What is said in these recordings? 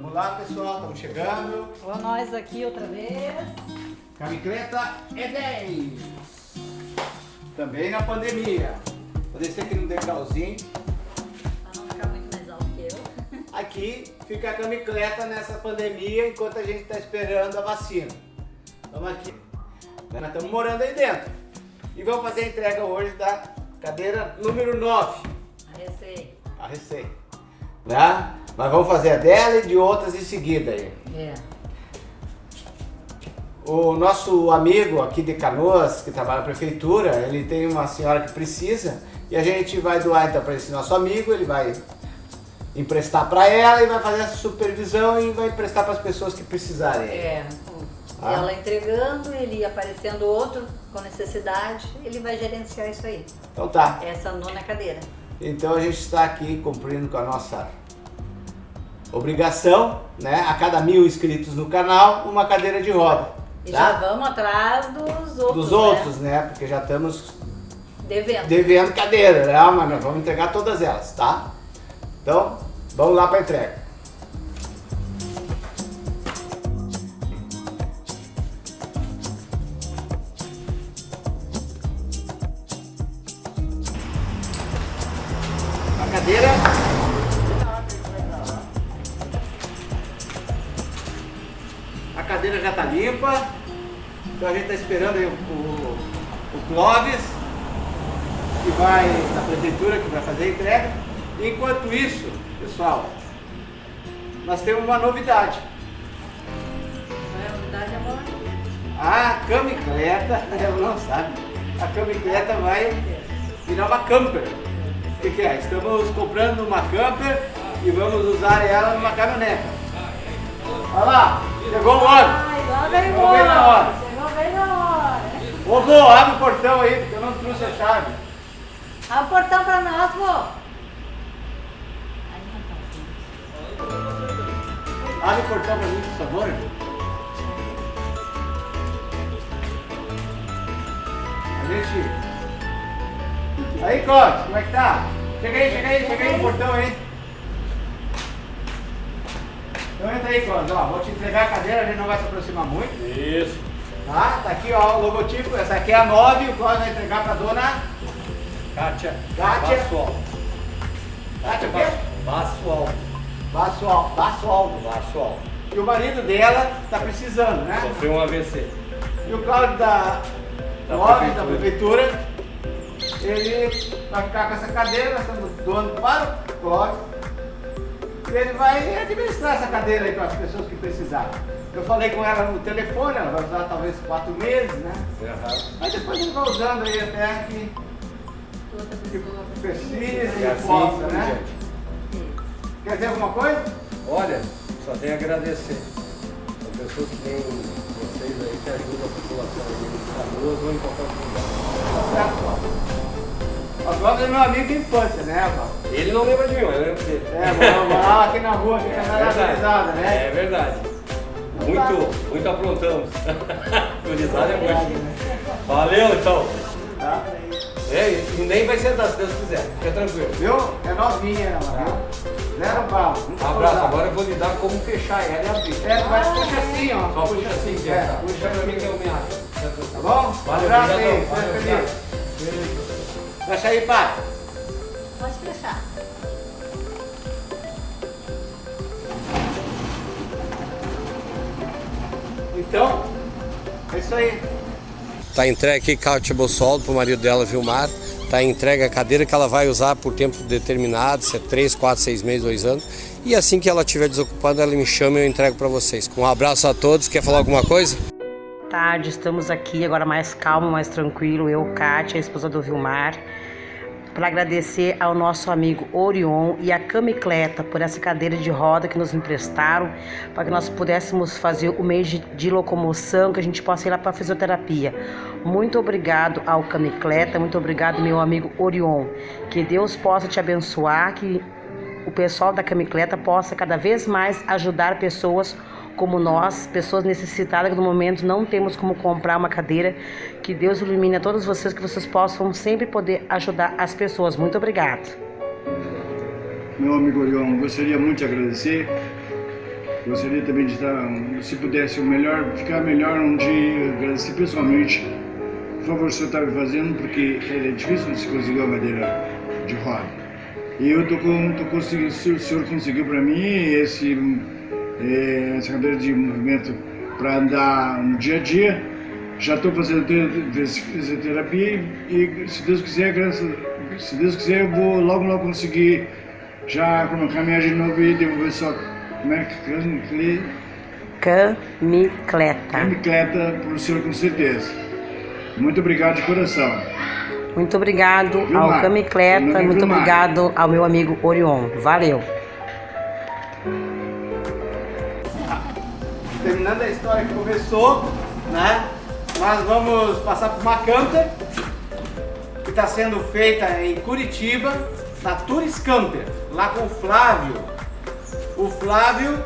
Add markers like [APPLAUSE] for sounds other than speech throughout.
Vamos lá, pessoal, estamos chegando. Ó, nós aqui outra vez. Camicleta é 10. Também na pandemia. Vou descer aqui no degrauzinho. Pra não ficar muito mais alto que eu. [LAUGHS] Aqui fica a camicleta nessa pandemia enquanto a gente está esperando a vacina. Vamos aqui. Nós estamos morando aí dentro. E vamos fazer a entrega hoje da cadeira número 9. A receita. A receita. Né? Mas vamos fazer a dela e de outras em seguida aí. É. O nosso amigo aqui de Canoas, que trabalha na prefeitura, ele tem uma senhora que precisa e a gente vai doar então para esse nosso amigo, ele vai emprestar para ela e vai fazer essa supervisão e vai emprestar para as pessoas que precisarem. É. Ah. Ela entregando, ele aparecendo outro com necessidade, ele vai gerenciar isso aí. Então tá. Essa nona cadeira. Então a gente está aqui cumprindo com a nossa obrigação, né? A cada mil inscritos no canal, uma cadeira de roda. E tá? já vamos atrás dos outros. Dos né? outros, né? Porque já estamos Devendo. devendo cadeira, né? Mas nós vamos entregar todas elas, tá? Então, vamos lá para entrega. A cadeira. A cadeira já tá limpa. Então a gente tá esperando aí o, o, o Clóvis que vai da prefeitura que vai fazer a entrega. Enquanto isso, pessoal, nós temos uma novidade. Não é unidade, amor? A camicleta, [LAUGHS] ela não sabe, a camicleta vai virar uma camper. O que, que é? Estamos comprando uma camper e vamos usar ela numa caminhonete. Olha lá, chegou o lá vem Chegou bem na hora. Chegou bem na hora. Ô vô, abre o portão aí, porque eu não trouxe a chave. Abre o portão pra nós, vô. Abre o portão pra mim, por favor. Aí, Clóvis, como é que tá? Chega aí, chega aí, chega aí no portão aí. Então entra aí, Clóvis, ó, vou te entregar a cadeira, a gente não vai se aproximar muito, Isso. tá? Tá aqui, ó, o logotipo, essa aqui é a 9, o Clóvis vai entregar pra dona... Kátia. Kátia. Bassual. Kátia o quê? Bassual. Bassual, Bassualdo. Bassual. E o marido dela tá precisando, né? Sofreu um AVC. E o Cláudio da, Da Lopes, da prefeitura, ele vai ficar com essa cadeira, nós estamos doando para o Cláudio. E ele vai administrar essa cadeira aí para as pessoas que precisarem. Eu falei com ela no telefone, ela vai usar talvez quatro meses, né? Aham. Mas depois ele vai usando aí até que, que precise E e assim possa, né? diante. Quer dizer alguma coisa? Olha, só tenho a agradecer. As pessoas que nem vocês aí que ajudam a população aí em Canoas ou em qualquer lugar. Tá Cláudio é meu amigo de infância, né, Cláudio? Ele não lembra de mim, eu lembro dele. É, morava aqui na rua, fica na naturalizada, né? É verdade. Muito, muito aprontamos. [LAUGHS] Turizada é muito. Valeu então. Tá? É, e nem vai sentar se Deus quiser. Fica tranquilo. Viu? É novinha, namorada. Zero pau. Um abraço, agora eu vou lhe dar como fechar ela e abrir. É, tu vai puxar assim, ó. Só puxa assim, que É, é. puxa pra mim que eu me acho. Tá bom? Valeu, abraço aí, feliz. Fecha aí, pai. Pode fechar. Então, é isso aí. Tá entregue aqui Cátia Bossoldo pro marido dela, Vilmar. Tá entregue a cadeira que ela vai usar por tempo determinado, se é 3, 4, 6 meses, 2 anos. E assim que ela estiver desocupada, ela me chama e eu entrego para vocês. Um abraço a todos. Quer falar alguma coisa? tarde, estamos aqui agora mais calmo, mais tranquilo, eu, Kátia, a esposa do Vilmar, para agradecer ao nosso amigo Orion e a Camicleta por essa cadeira de roda que nos emprestaram, para que nós pudéssemos fazer o mês de, locomoção, que a gente possa ir lá para fisioterapia. Muito obrigado ao Camicleta, muito obrigado meu amigo Orion. Que Deus possa te abençoar, que o pessoal da Camicleta possa cada vez mais ajudar pessoas como nós, pessoas necessitadas que no momento não temos como comprar uma cadeira. Que Deus ilumine a todos vocês, que vocês possam sempre poder ajudar as pessoas. Muito obrigado. Meu amigo Orion, gostaria muito de agradecer Gostaria também de estar, se pudesse, o melhor, ficar melhor um dia, agradecer pessoalmente por favor, o senhor está me fazendo, porque é difícil se conseguir uma madeira de roda. E eu tô, com, conseguindo, o senhor conseguiu para mim esse, é, essa cadeira de movimento para andar no dia a dia. Já estou fazendo fisioterapia e, se Deus quiser, graças, se Deus quiser, eu vou logo, logo conseguir já caminhar de novo e devolver só. Como é que. Camicleta. Camicleta para o senhor, com certeza. Muito obrigado de coração. Muito obrigado Vilmar. ao Camicleta, muito Vilmar. obrigado ao meu amigo Orion. Valeu. Terminando a história que começou, né? Nós vamos passar por uma camper que está sendo feita em Curitiba, na Tours Camper, lá com o Flávio. O Flávio,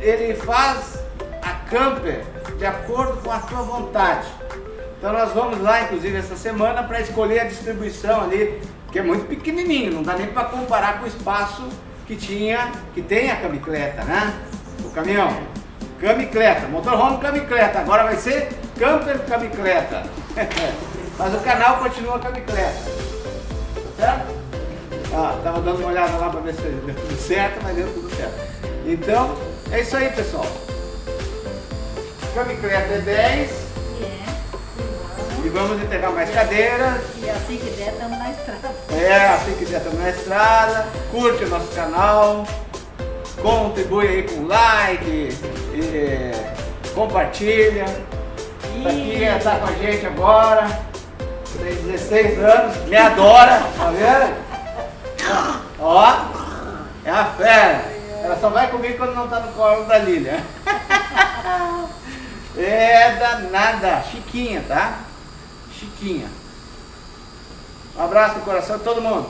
ele faz a camper de acordo com a tua vontade. Então nós vamos lá, inclusive, essa semana para escolher a distribuição ali, que é muito pequenininho, não dá nem para comparar com o espaço que tinha, que tem a camicleta, né? O caminhão. Camicleta, motorhome camicleta, agora vai ser camper camicleta. [LAUGHS] Mas o canal continua camicleta. Tá certo? Ah, tava dando uma olhada lá para ver se deu tudo certo, mas deu tudo certo. Então, é isso aí, pessoal. Camicleta é 10. E vamos entregar mais cadeiras. E assim que der, estamos na estrada. É, assim que der, estamos na estrada. Curte o nosso canal. Contribui aí com like. E, compartilha. E... Pra quem tá com a gente agora. Tem 16 anos, me adora, tá vendo? Ó, é a fera. Ela só vai comigo quando não tá no colo da Lília. [LAUGHS] É danada, chiquinha, tá? Chiquinha. Um abraço no coração de todo mundo.